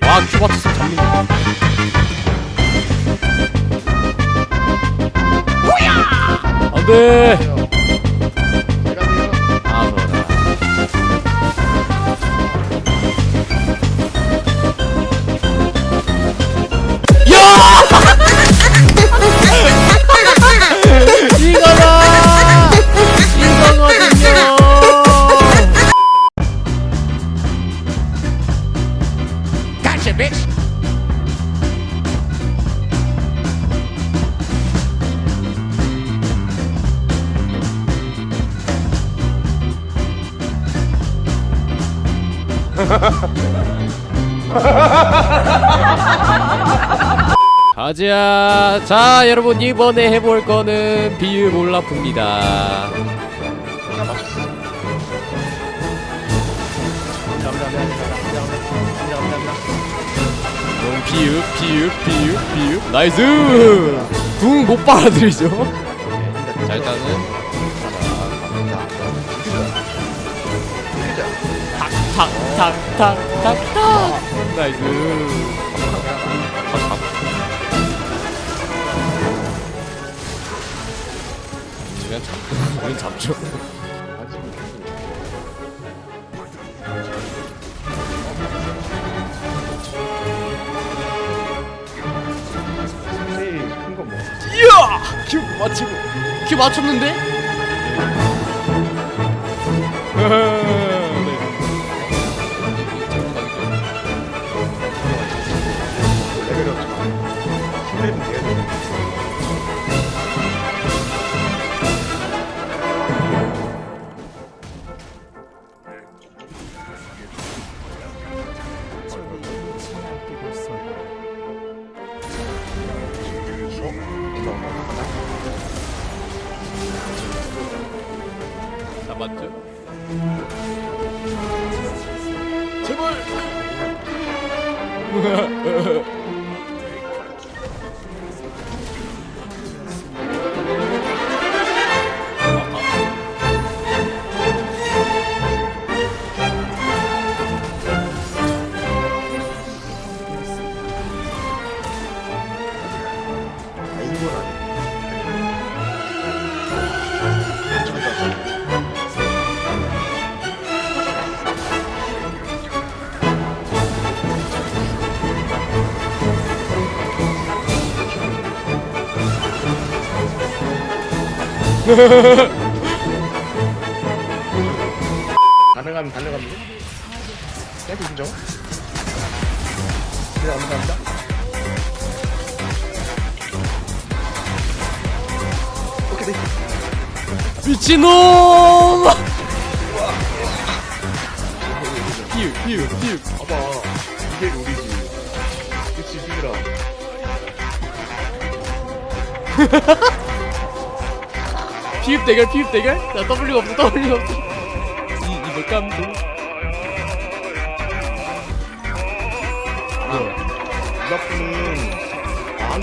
와 큐바투스 잡는 거. 안돼 가자 자 여러분 이번에 해볼 거는 비읍 올라프입니다. 음, 비읍 비읍 비읍 비읍 나이스! 궁못 빨아들이죠? 자 일단은 탁탁탁탁탁탁 나이스 그냥 잡, 우린 잡죠? 이야! 큐 맞추고 큐 맞췄는데? 잡았죠? 제발! 가능하면 달려갑니다. 땡큐 인정. 네, 감사합니다. 오케이, 네. 미친놈! 피우 피우 피우 봐봐. 이게 룰이지. 그치, 비그라. 피읍 대결 피읍 대결? 나 W가 없어 W가 없어 이 이거 깜도 이바프는 안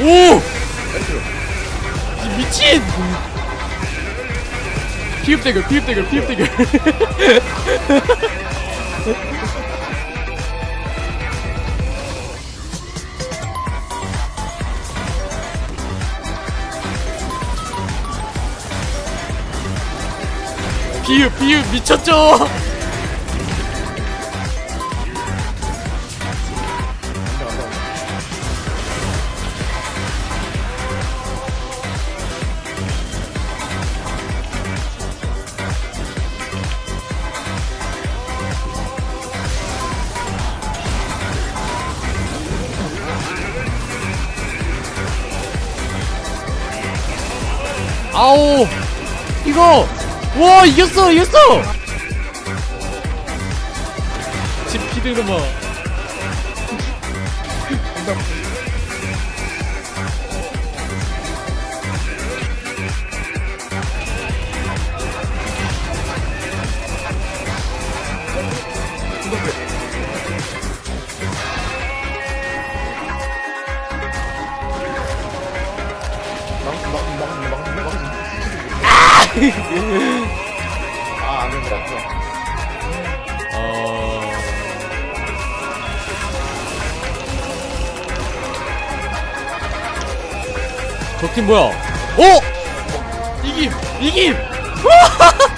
오! 이 미친! 피읍 대결 피읍 대결 피읍 대결 피읍 피읍 미쳤죠? 아오 이거 와 이겼어 이겼어! 지금 피드는 봐 아, 이런 것 같죠? 어... 저팀 뭐야? 오! 이김! 이김!